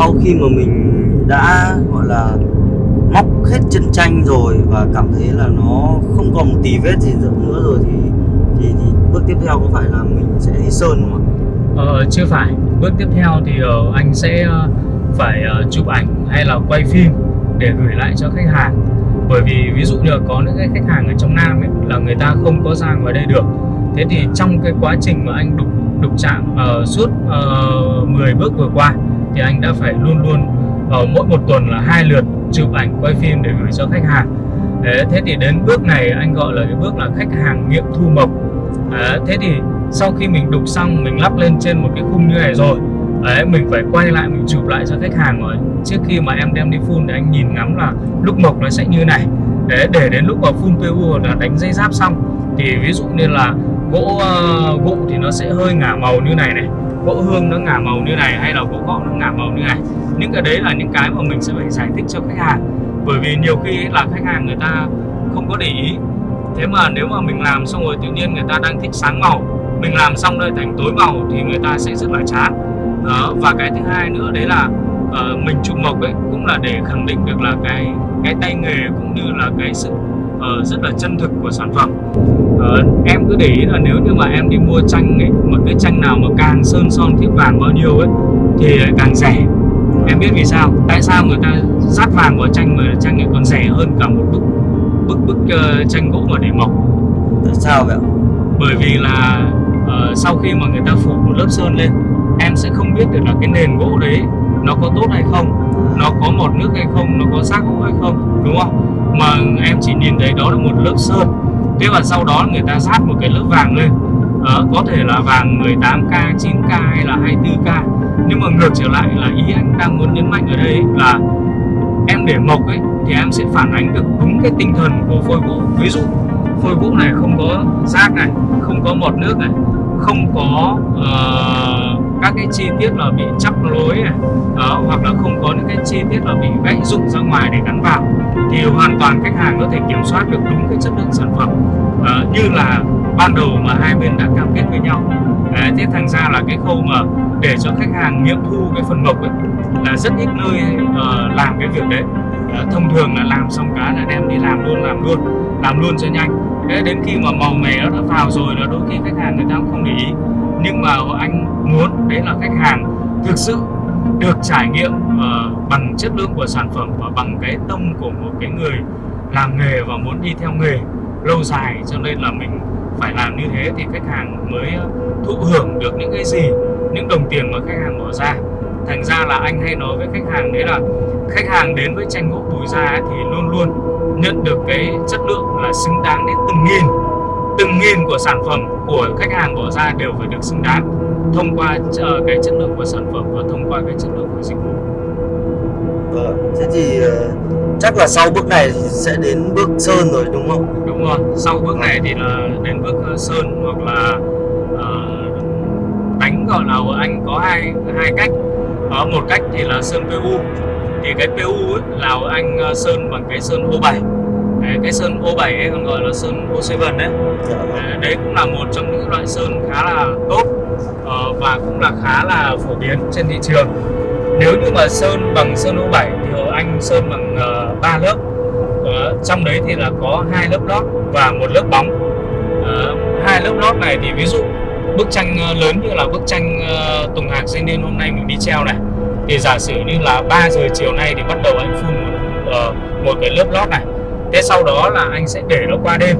sau khi mà mình đã gọi là móc hết chân tranh rồi và cảm thấy là nó không còn một tí vết gì nữa rồi thì thì, thì bước tiếp theo có phải là mình sẽ đi sơn không ạ? Ờ, chưa phải. Bước tiếp theo thì uh, anh sẽ uh, phải uh, chụp ảnh hay là quay phim để gửi lại cho khách hàng. Bởi vì ví dụ như là có những cái khách hàng ở trong Nam ấy là người ta không có ra ngoài đây được. Thế thì trong cái quá trình mà anh đục đục chạm uh, suốt uh, 10 bước vừa qua thì anh đã phải luôn luôn ở mỗi một tuần là hai lượt chụp ảnh quay phim để gửi cho khách hàng. Đấy, thế thì đến bước này anh gọi là cái bước là khách hàng nghiệm thu mộc. Đấy, thế thì sau khi mình đục xong mình lắp lên trên một cái khung như này rồi Đấy, mình phải quay lại mình chụp lại cho khách hàng rồi. Trước khi mà em đem đi phun để anh nhìn ngắm là lúc mộc nó sẽ như này. Để để đến lúc mà phun PU là đánh dây giáp xong thì ví dụ như là gỗ uh, gỗ thì nó sẽ hơi ngả màu như này này gỗ hương nó ngả màu như này hay là gỗ gọ nó ngả màu như này. Những cái đấy là những cái mà mình sẽ phải giải thích cho khách hàng. Bởi vì nhiều khi là khách hàng người ta không có để ý. Thế mà nếu mà mình làm xong rồi tự nhiên người ta đang thích sáng màu mình làm xong đây thành tối màu thì người ta sẽ rất là chán. Đó và cái thứ hai nữa đấy là uh, mình chụp mộc ấy cũng là để khẳng định được là cái cái tay nghề cũng như là cái sự uh, rất là chân thực của sản phẩm uh, em cứ để ý là nếu như mà em đi mua tranh ấy mà cái tranh nào mà càng sơn son thiếp vàng bao nhiêu ấy thì càng rẻ. Em biết vì sao? Tại sao người ta rát vàng vào tranh mà tranh này còn rẻ hơn cả một bức bức bức uh, tranh gỗ mà để mộc tại sao vậy bởi vì là uh, sau khi mà người ta phủ một lớp sơn lên em sẽ không biết được là cái nền gỗ đấy nó có tốt hay không nó có một nước hay không nó có xác gỗ hay không đúng không? Mà em chỉ nhìn thấy đó là một lớp sơn thế và sau đó người ta sát một cái lớp vàng lên. À, có thể là vàng 18k 9k hay là 24k nhưng mà ngược trở lại là ý anh đang muốn nhấn mạnh ở đây là em để mộc ấy thì em sẽ phản ánh được đúng cái tinh thần của phôi gỗ ví dụ phôi gỗ này không có rác này không có mọt nước này không có uh, các cái chi tiết là bị chắp lối này đó, hoặc là không có những cái chi tiết là bị gãy rụng ra ngoài để gắn vào thì hoàn toàn khách hàng có thể kiểm soát được đúng cái chất lượng sản phẩm. Uh, như là ban đầu mà hai bên đã cam kết với nhau. À, thế thành ra là cái khâu mà để cho khách hàng nghiệm thu cái phần mộc ấy là rất ít nơi uh, làm cái việc đấy. Uh, thông thường là làm xong cá là đem đi làm luôn làm luôn làm luôn cho nhanh. Thế đến khi mà màu mè nó đã vào rồi là đôi khi khách hàng người ta cũng không để ý nhưng mà anh muốn đấy là khách hàng thực sự được trải nghiệm uh, bằng chất lượng của sản phẩm và bằng cái tâm của một cái người làm nghề và muốn đi theo nghề lâu dài. Cho nên là mình phải làm như thế thì khách hàng mới ờ, thụ hưởng được những cái gì những đồng tiền mà khách hàng bỏ ra. Thành ra là anh hay nói với khách hàng đấy là khách hàng đến với tranh gỗ bùi gia thì luôn luôn nhận được cái chất lượng là xứng đáng đến từng nghìn từng nghìn của sản phẩm của khách hàng bỏ ra đều phải được xứng đáng thông qua uh, cái chất lượng của sản phẩm và thông qua cái chất lượng của dịch vụ Vâng, thế thì uh, chắc là sau bước này sẽ đến bước sơn rồi đúng không? Đúng rồi, sau bước này thì là đến bước uh, sơn hoặc là uh, đánh gọi là anh có hai hai cách. Có một cách thì là sơn PU. Thì cái PU ấy, là anh sơn bằng cái sơn O7 Đấy, cái sơn O7 ấy còn gọi là sơn O7 đấy dạ. Vâng. đấy cũng là một trong những loại sơn khá là tốt uh, và cũng là khá là phổ biến trên thị trường nếu như mà sơn bằng sơn O7 thì anh sơn bằng uh, 3 lớp uh, trong đấy thì là có hai lớp lót và một lớp bóng hai lớp lót này thì ví dụ bức tranh lớn như là bức tranh uh, Tùng Hạc Dây Nên hôm nay mình đi treo này thì giả sử như là 3 giờ chiều nay thì bắt đầu anh phun uh, một cái lớp lót này thế sau đó là anh sẽ để nó qua đêm.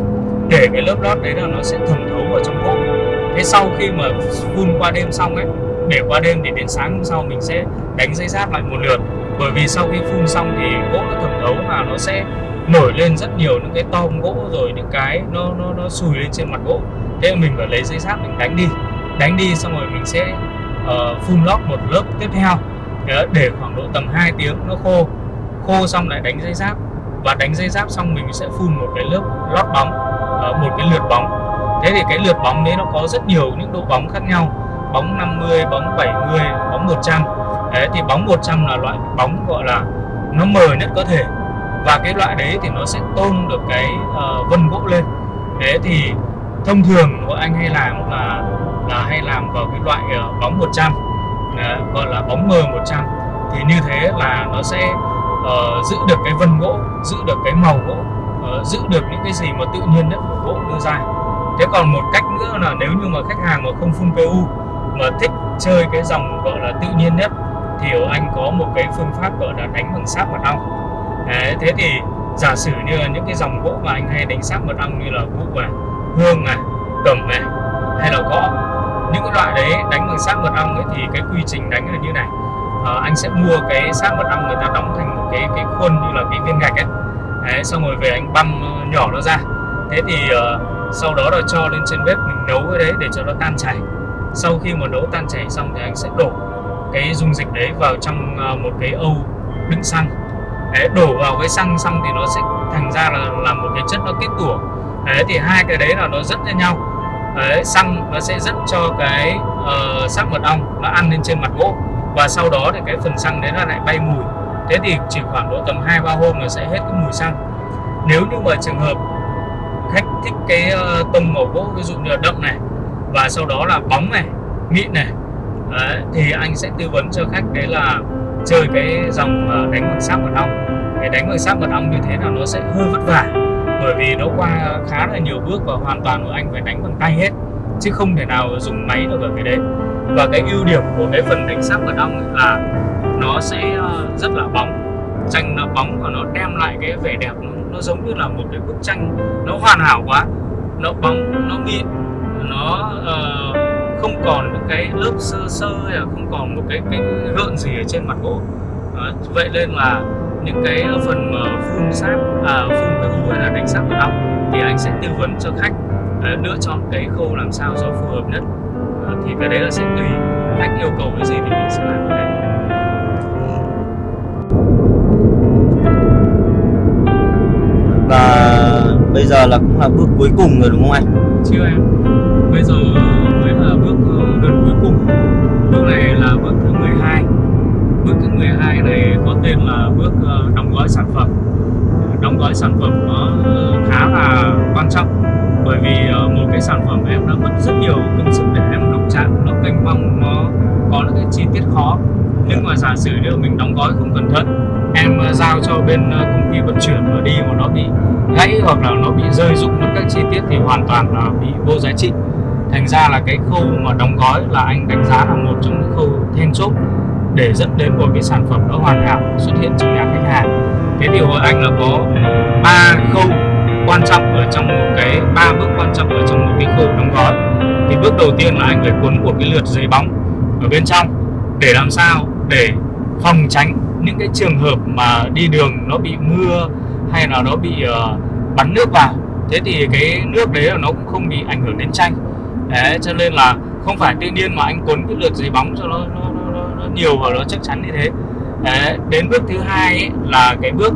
Để cái lớp lót đấy là nó sẽ thẩm thấu vào trong gỗ thế sau khi mà phun qua đêm xong ấy để qua đêm thì đến sáng hôm sau mình sẽ đánh dây giáp lại một lượt. Bởi vì sau khi phun xong thì gỗ nó thẩm thấu và nó sẽ nổi lên rất nhiều những cái tom gỗ rồi những cái nó nó nó sùi lên trên mặt gỗ. Thế mình phải lấy dây giáp mình đánh đi. Đánh đi xong rồi mình sẽ uh, phun lót một lớp tiếp theo. Để khoảng độ tầm 2 tiếng nó khô. Khô xong lại đánh dây giáp và đánh dây giáp xong mình sẽ phun một cái lớp lót bóng ờ, một cái lượt bóng. Thế thì cái lượt bóng đấy nó có rất nhiều những độ bóng khác nhau. Bóng 50 bóng 70 bóng 100 đấy thì bóng 100 là loại bóng gọi là nó mờ nhất có thể. Và cái loại đấy thì nó sẽ tôn được cái uh, vân gỗ lên. Thế thì thông thường bọn anh hay làm là là hay làm vào cái loại uh, bóng 100 uh, gọi là bóng mờ 100 thì như thế là nó sẽ uh, giữ được cái vân gỗ giữ được cái màu gỗ uh, giữ được những cái gì mà tự nhiên nhất của gỗ đưa ra. Thế còn một cách nữa là nếu như mà khách hàng mà không phun PU mà thích chơi cái dòng gọi là tự nhiên nhất thì ở anh có một cái phương pháp gọi là đánh bằng sáp mật ong. Đấy, thế thì giả sử như là những cái dòng gỗ mà anh hay đánh sáp mật ong như là vụ này hương này cầm này hay là gõ những cái loại đấy đánh bằng sáp mật ong ấy thì cái quy trình đánh là như này. À, anh sẽ mua cái sáp mật ong người ta đóng thành cái cái khuôn như là cái viên gạch ấy. Đấy, xong rồi về anh băm ờ, nhỏ nó ra. Thế thì uh, sau đó là cho lên trên bếp mình nấu cái đấy để cho nó tan chảy. Sau khi mà nấu tan chảy xong thì anh sẽ đổ cái dung dịch đấy vào trong uh, một cái âu đựng xăng. Đấy, đổ vào cái xăng xong thì nó sẽ thành ra là làm một cái chất nó kết tủa. Đấy thì hai cái đấy là nó rất với nhau. Đấy, xăng nó sẽ dẫn cho cái uh, sắc mật ong nó ăn lên trên mặt gỗ. Và sau đó thì cái phần xăng đấy nó lại bay mùi thế thì chỉ khoảng độ tầm 2 ba hôm là sẽ hết cái mùi xăng. Nếu như mà trường hợp khách thích cái ờ, tông màu gỗ ví dụ như là đậm này và sau đó là bóng này mịn này đấy, thì anh sẽ tư vấn cho khách đấy là chơi cái dòng ờ, đánh bằng sáp mật ong. Cái đánh bằng sáp mật ong như thế là nó sẽ hơi vất vả bởi vì nó qua khá là nhiều bước và hoàn toàn của anh phải đánh bằng tay hết chứ không thể nào dùng máy được ở cái đấy. Và cái ưu điểm của cái phần đánh sáp mật ong là nó sẽ ờ, rất là bóng. Tranh nó bóng và nó đem lại cái vẻ đẹp nó, nó giống như là một cái bức tranh nó hoàn hảo quá. Nó bóng nó mịn nó uh, không còn những cái lớp sơ sơ hay là không còn một cái cái gợn gì ở trên mặt gỗ. Uh, vậy nên là những cái phần mà phun sáp à, phun PU hay là đánh sáp mật ong thì anh sẽ tư vấn cho khách uh, lựa chọn cái khâu làm sao cho phù hợp nhất. Uh, thì cái đấy là sẽ tùy khách yêu cầu cái gì thì mình sẽ làm cái đấy. Bây giờ là cũng là bước cuối cùng rồi đúng không anh? Chưa em. Bây giờ mới là bước ờ, gần cuối cùng. Bước này là bước thứ 12 Bước thứ 12 này có tên là bước ờ, đóng gói sản phẩm. Đóng gói sản phẩm nó ờ, khá là quan trọng Bởi vì một cái sản phẩm em đã mất rất nhiều công sức để em đọc trạng Nó kênh vong, nó có những cái chi tiết khó. Nhưng mà giả sử nếu mình đóng gói không cẩn thận em ờ, giao cho bên ờ, công ty vận chuyển mà đi mà nó bị gãy hoặc là nó bị rơi rụng mất các chi tiết thì hoàn toàn là bị vô giá trị. Thành ra là cái khâu mà đóng gói là anh đánh giá là một trong những khâu then chốt để dẫn đến một cái sản phẩm nó hoàn hảo, xuất hiện trong nhà khách hàng. Cái điều của anh là có ba khâu quan trọng ở trong một cái, ba bước quan trọng ở trong một cái khâu đóng gói. Thì bước đầu tiên là anh phải cuốn một cái lượt giấy bóng ở bên trong để làm sao? Để phòng tránh những cái trường hợp mà đi đường nó bị mưa hay là nó bị uh, bắn nước vào. Thế thì cái nước đấy là nó cũng không bị ảnh hưởng đến tranh đấy cho nên là không phải tự nhiên mà anh cuốn cái lượt giấy bóng cho nó, nó, nó, nó nhiều và nó chắc chắn như thế. Đấy, đến bước thứ hai ấy, là cái bước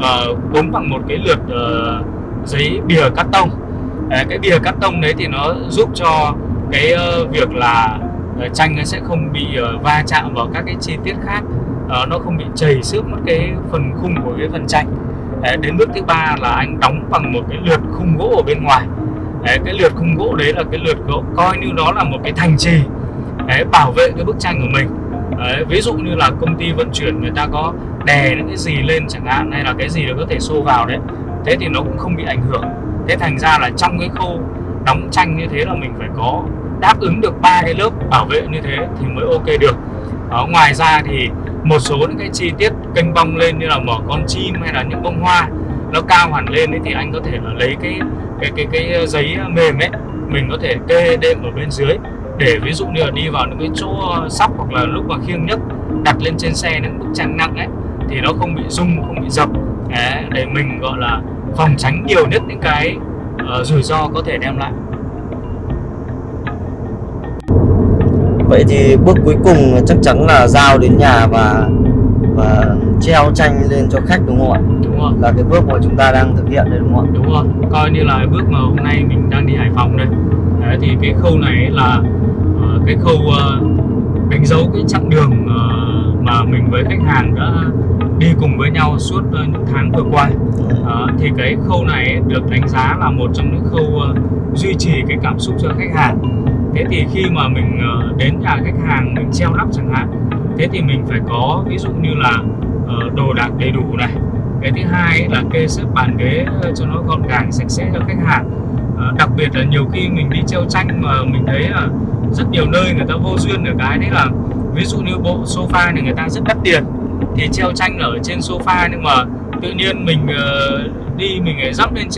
ờ, uh, cuốn bằng một cái lượt uh, giấy bìa cắt tông. Đấy, cái bìa cắt tông đấy thì nó giúp cho cái uh, việc là uh, tranh nó sẽ không bị uh, va chạm vào các cái chi tiết khác uh, nó không bị chảy xước mất cái phần khung của cái phần tranh Đấy, đến bước thứ ba là anh đóng bằng một cái lượt khung gỗ ở bên ngoài. Đấy, cái lượt khung gỗ đấy là cái lượt gỗ coi như nó là một cái thành trì đấy, bảo vệ cái bức tranh của mình. Đấy, ví dụ như là công ty vận chuyển người ta có đè những cái gì lên chẳng hạn hay là cái gì đó có thể xô vào đấy thế thì nó cũng không bị ảnh hưởng. Thế thành ra là trong cái khâu đóng tranh như thế là mình phải có đáp ứng được ba cái lớp bảo vệ như thế thì mới ok được. Đó, ngoài ra thì một số những cái chi tiết kênh bong lên như là mở con chim hay là những bông hoa nó cao hẳn lên ấy, thì anh có thể là lấy cái cái cái cái ờ, giấy ờ, mềm ấy mình có thể kê đệm ở bên dưới để ví dụ như là đi vào những cái chỗ ờ, sóc hoặc là lúc mà khiêng nhấc đặt lên trên xe những bức tranh nặng ấy thì nó không bị rung không bị dập. Để mình gọi là phòng tránh nhiều nhất những cái uh, rủi ro có thể đem lại. Vậy thì bước cuối cùng chắc chắn là giao đến nhà và và treo tranh lên cho khách đúng không ạ? Đúng rồi. Là cái bước mà chúng ta đang thực hiện đây đúng không ạ? Đúng rồi. Coi như là bước mà hôm nay mình đang đi Hải Phòng đây. Đấy, thì cái khâu này là uh, cái khâu uh, đánh dấu cái chặng đường uh, mà mình với khách hàng đã đi cùng với nhau suốt uh, những tháng vừa qua. Uh, thì cái khâu này được đánh giá là một trong những khâu uh, duy trì cái cảm xúc cho khách hàng thế thì khi mà mình ờ, đến nhà khách hàng, mình treo lắp chẳng hạn, thế thì mình phải có ví dụ như là ờ, đồ đạc đầy đủ này. Cái thứ hai là kê xếp bàn ghế ờ, cho nó gọn gàng, sạch sẽ cho khách hàng. Đặc biệt là nhiều khi mình đi treo tranh mà mình thấy là rất nhiều nơi người ta vô duyên ở cái. Đấy là ví dụ như bộ sofa này người ta rất đắt tiền, thì treo tranh ở trên sofa nhưng mà tự nhiên mình đi mình dắp lên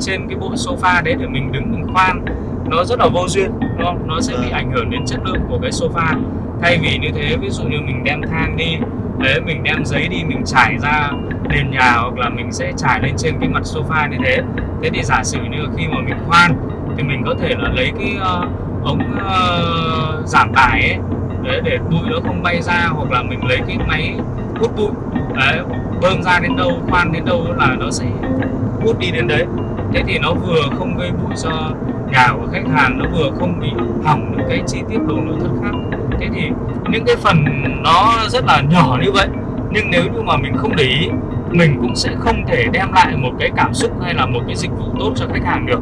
trên cái bộ sofa đấy để mình đứng mình khoan, nó rất là vô duyên đúng không? nó sẽ bị vâng. ảnh hưởng đến chất lượng của cái sofa thay vì như thế ví dụ như mình đem thang đi đấy mình đem giấy đi mình trải ra nền nhà hoặc là mình sẽ trải lên trên cái mặt sofa như thế thế thì giả sử như khi mà mình khoan thì mình có thể là lấy cái uh, ống uh, giảm tải ấy đấy để bụi nó không bay ra hoặc là mình lấy cái máy hút bụi đấy bơm ra đến đâu khoan đến đâu là nó sẽ hút đi đến đấy thế thì nó vừa không gây bụi cho nhà của khách hàng, nó vừa không bị hỏng những cái chi tiết đồ nội thất khác. Thế thì những cái phần nó rất là nhỏ như vậy, nhưng nếu như mà mình không để ý, mình cũng sẽ không thể đem lại một cái cảm xúc hay là một cái dịch vụ tốt cho khách hàng được.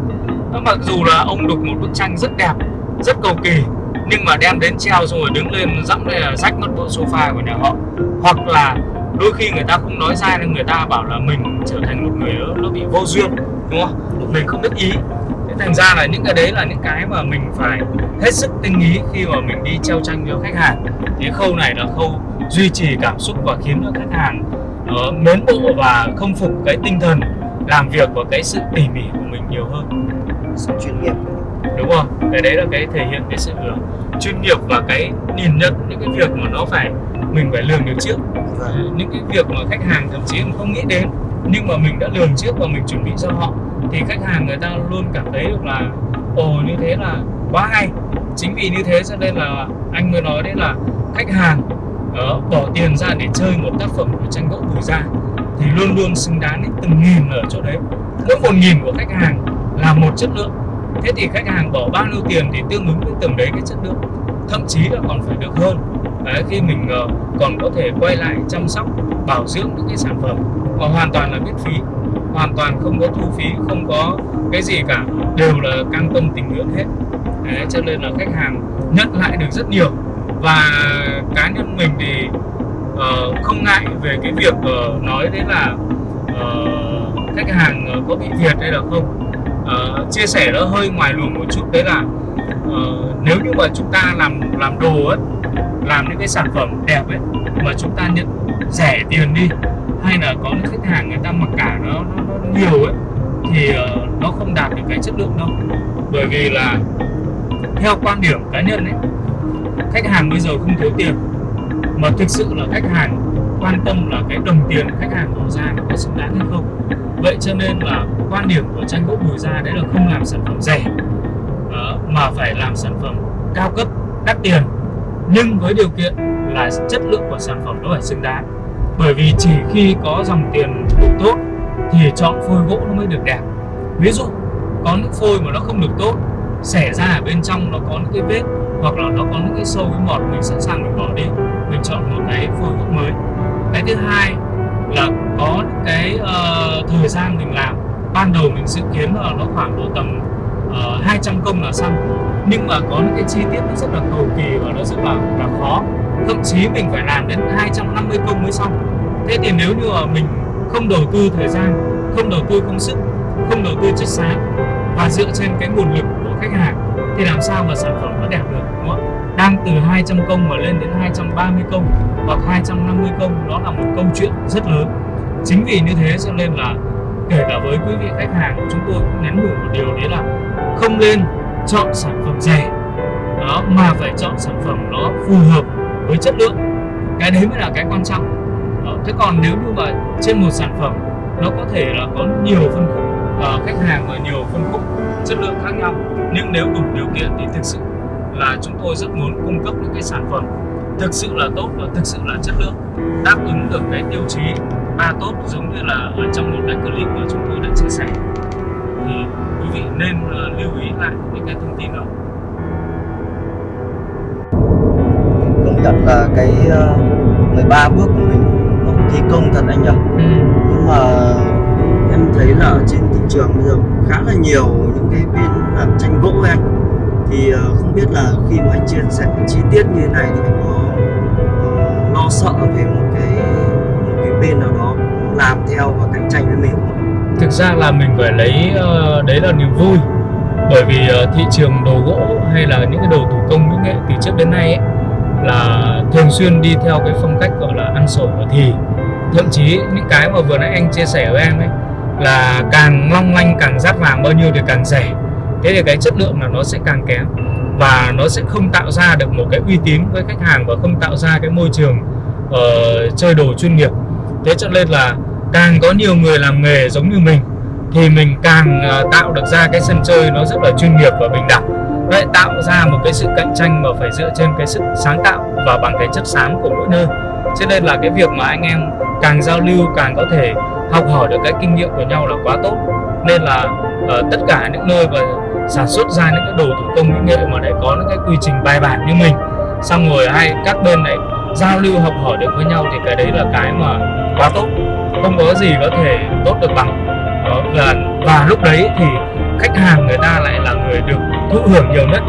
Mặc dù là ông đục một bức tranh rất đẹp, rất cầu kỳ, nhưng mà đem đến treo xong rồi đứng lên dẫm đây là rách mất bộ sofa của nhà họ. Hoặc là đôi khi người ta không nói ra nhưng người ta bảo là mình trở thành một người nó bị vô duyên đúng không? Mình không biết ý. Thế thành ra là những cái đấy là những cái mà mình phải hết sức tinh ý khi mà mình đi treo tranh cho khách hàng. Cái khâu này là khâu duy trì cảm xúc và khiến cho khách hàng uh, mến bộ và không phục cái tinh thần làm việc và cái sự tỉ mỉ của mình nhiều hơn. Sự chuyên nghiệp. Đúng không? Cái đấy là cái thể hiện cái sự chuyên nghiệp và cái nhìn nhận những cái việc mà nó phải mình phải lường được trước. Vâng. những cái việc mà khách hàng thậm chí không nghĩ đến nhưng mà mình đã lường trước và mình chuẩn bị cho họ thì khách hàng người ta luôn cảm thấy được là ồ như thế là quá hay. Chính vì như thế cho nên là anh mới nói đấy là khách hàng đó, bỏ tiền ra để chơi một tác phẩm của tranh gỗ bùi gia thì luôn luôn xứng đáng đến từng nghìn ở chỗ đấy. Mỗi một nghìn của khách hàng là một chất lượng. Thế thì khách hàng bỏ bao nhiêu tiền thì tương ứng với từng đấy cái chất lượng thậm chí là còn phải được hơn. Đấy, khi mình uh, còn có thể quay lại chăm sóc bảo dưỡng những cái sản phẩm và hoàn toàn là miễn phí hoàn toàn không có thu phí không có cái gì cả đều là cam tâm tình nguyện hết. Đấy, cho nên là khách hàng nhận lại được rất nhiều. Và cá nhân mình thì uh, không ngại về cái việc uh, nói đấy là uh, khách hàng có bị thiệt hay là không. Uh, chia sẻ nó hơi ngoài luồng một chút đấy là uh, nếu như mà chúng ta làm làm đồ ấy làm những cái sản phẩm đẹp ấy mà chúng ta nhận rẻ tiền đi hay là có những khách hàng người ta mặc cả nó, nó, nó nhiều ấy thì uh, nó không đạt được cái chất lượng đâu. Bởi vì là theo quan điểm cá nhân ấy khách hàng bây giờ không thiếu tiền mà thực sự là khách hàng quan tâm là cái đồng tiền khách hàng bỏ ra nó có xứng đáng hay không. Vậy cho nên là quan điểm của tranh gỗ bùi gia đấy là không làm sản phẩm rẻ Ờ, mà phải làm sản phẩm cao cấp đắt tiền. Nhưng với điều kiện là chất lượng của sản phẩm nó phải xứng đáng. Bởi vì chỉ khi có dòng tiền đủ tốt thì chọn phôi gỗ nó mới được đẹp. Ví dụ có những phôi mà nó không được tốt xẻ ra ở bên trong nó có những cái vết hoặc là nó có những cái sâu cái mọt mình sẵn sàng mình bỏ đi mình chọn một cái phôi gỗ mới. Cái thứ hai là có cái uh, thời gian mình làm. Ban đầu mình dự kiến là nó khoảng độ tầm Ờ, uh, 200 công là xong. Nhưng mà có những cái chi tiết nó rất là cầu kỳ và nó rất là, là khó. Thậm chí mình phải làm đến 250 công mới xong. Thế thì nếu như mà mình không đầu tư thời gian không đầu tư công sức không đầu tư chất xám và dựa trên cái nguồn lực của khách hàng thì làm sao mà sản phẩm nó đẹp được đúng không? đang từ 200 công mà lên đến 230 công hoặc 250 công đó là một câu chuyện rất lớn. Chính vì như thế cho nên là kể cả với quý vị khách hàng chúng tôi cũng nhắn nhủ một điều đấy là không nên chọn sản phẩm rẻ đó mà phải chọn sản phẩm nó phù hợp với chất lượng cái đấy mới là cái quan trọng đó. thế còn nếu như mà trên một sản phẩm nó có thể là có nhiều phân khúc uh, khách hàng và nhiều phân khúc chất lượng khác nhau nhưng nếu đủ điều kiện thì thực sự là chúng tôi rất muốn cung cấp những cái sản phẩm thực sự là tốt và thực sự là chất lượng đáp ứng được cái tiêu chí ba tốt giống như là ở trong một cái clip mà chúng tôi đã chia sẻ. Thì quý vị nên uh, lưu ý lại những cái thông tin đó. Công nhận là cái uh, ờ, 13 bước của mình nó thi công thật anh nhỉ? Ừ. nhưng mà em thấy là trên thị trường bây giờ khá là nhiều những cái bên làm tranh gỗ anh. Thì uh, không biết là khi mà anh chia sẻ chi tiết như thế này thì anh có lo sợ về một cái một cái bên nào đó làm theo và cạnh tranh với mình. Thực ra là mình phải lấy ờ, đấy là niềm vui. Bởi vì ờ, thị trường đồ gỗ hay là những cái đồ thủ công mỹ nghệ từ trước đến nay ấy, là thường xuyên đi theo cái phong cách gọi là ăn sổi ở thì. Thậm chí những cái mà vừa nãy anh chia sẻ với em ấy là càng long lanh càng rát vàng bao nhiêu thì càng rẻ. Thế thì cái chất lượng là nó sẽ càng kém và nó sẽ không tạo ra được một cái uy tín với khách hàng và không tạo ra cái môi trường uh, chơi đồ chuyên nghiệp. Thế cho nên là càng có nhiều người làm nghề giống như mình thì mình càng ờ, tạo được ra cái sân chơi nó rất là chuyên nghiệp và bình đẳng. Vậy tạo ra một cái sự cạnh tranh mà phải dựa trên cái sự sáng tạo và bằng cái chất xám của mỗi nơi. Cho nên là cái việc mà anh em càng giao lưu càng có thể học hỏi được cái kinh nghiệm của nhau là quá tốt. Nên là uh, tất cả những nơi mà sản xuất ra những cái đồ thủ công mỹ nghệ mà để có những cái quy trình bài bản như mình xong rồi hay các bên này giao lưu học hỏi được với nhau thì cái đấy là cái mà quá tốt không có gì có thể tốt được bằng. Đó, và, và lúc đấy thì khách hàng người ta lại là người được thụ hưởng nhiều nhất.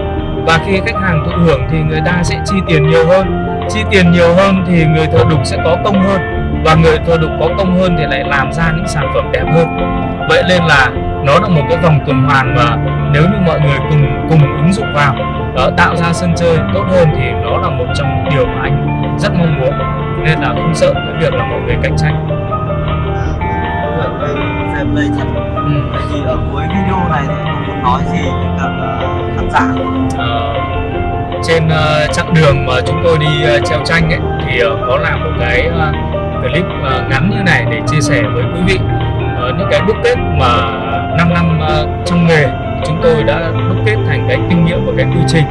Và khi khách hàng thụ hưởng thì người ta sẽ chi tiền nhiều hơn. Chi tiền nhiều hơn thì người thợ đục sẽ có công hơn. Và người thợ đục có công hơn thì lại làm ra những sản phẩm đẹp hơn. Vậy nên là nó là một cái vòng tuần hoàn mà nếu như mọi người cùng cùng ứng dụng vào đó, tạo ra sân chơi tốt hơn thì nó là một trong những điều mà anh rất mong muốn. Nên là không sợ cái việc là mọi người cạnh tranh đây thật ừ. Vậy thì ở cuối video này thì anh muốn nói gì với cả ờ, khán giả? Ờ, trên ờ, chặng đường mà chúng tôi đi ờ, treo tranh ấy thì ờ, có làm một cái ờ, clip ờ, ngắn như này để chia sẻ với quý vị Ờ, những cái đúc kết mà 5 năm ờ, trong nghề chúng tôi đã đúc kết thành cái kinh nghiệm và cái quy trình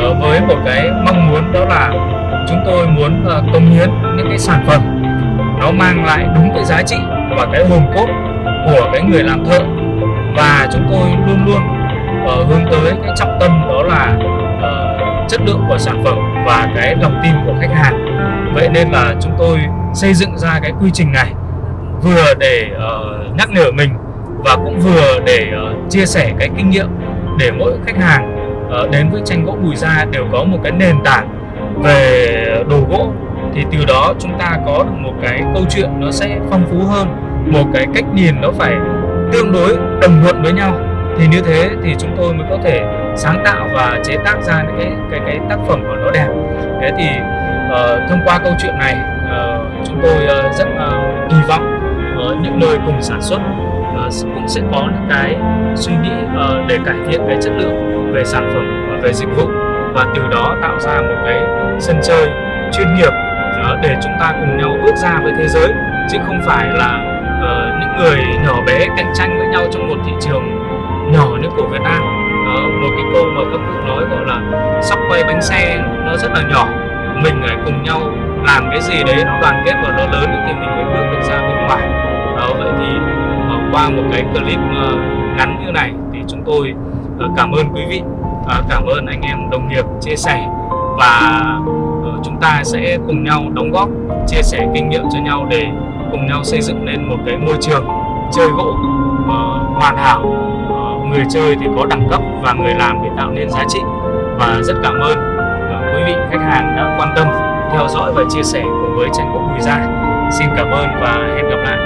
Ờ, với một cái mong muốn đó là chúng tôi muốn ờ, công hiến những cái sản phẩm nó mang lại đúng cái giá trị và cái hồn cốt của cái người làm thợ. Và chúng tôi luôn luôn uh, hướng tới cái trọng tâm đó là uh, chất lượng của sản phẩm và cái lòng tin của khách hàng. Vậy nên là chúng tôi xây dựng ra cái quy trình này vừa để uh, nhắc nhở mình và cũng vừa để uh, chia sẻ cái kinh nghiệm để mỗi khách hàng uh, đến với tranh gỗ bùi gia đều có một cái nền tảng về đồ gỗ. Thì từ đó chúng ta có được một cái câu chuyện nó sẽ phong phú hơn một cái cách nhìn nó phải tương đối đồng thuận với nhau. Thì như thế thì chúng tôi mới có thể sáng tạo và chế tác ra những cái cái cái tác phẩm của nó đẹp. Thế thì uh, thông qua câu chuyện này uh, chúng tôi uh, rất uh, kỳ vọng uh, những nơi cùng sản xuất uh, cũng sẽ có những cái suy nghĩ uh, để cải thiện cái chất lượng về sản phẩm và về dịch vụ. Và từ đó tạo ra một cái sân chơi chuyên nghiệp uh, để chúng ta cùng nhau bước ra với thế giới chứ không phải là Ờ, những người nhỏ bé cạnh tranh với nhau trong một thị trường nhỏ như của Việt Nam. Đó, một cái câu mà các cụ nói gọi là sóc quay bánh xe nó rất là nhỏ. Mình phải cùng nhau làm cái gì đấy nó đoàn kết và nó lớn thì mình mới bước được ra bên ngoài. Đó vậy thì ờ, qua một cái clip ờ, ngắn như này thì chúng tôi cảm ơn quý vị cảm ơn anh em đồng nghiệp chia sẻ và chúng ta sẽ cùng nhau đóng góp chia sẻ kinh nghiệm cho nhau để cùng nhau xây dựng nên một cái môi trường chơi gỗ uh, hoàn hảo. Uh, người chơi thì có đẳng cấp và người làm thì tạo nên giá trị. Và rất cảm ơn uh, quý vị khách hàng đã quan tâm theo dõi và chia sẻ cùng với tranh gỗ Bùi Gia. Xin cảm ơn và hẹn gặp lại.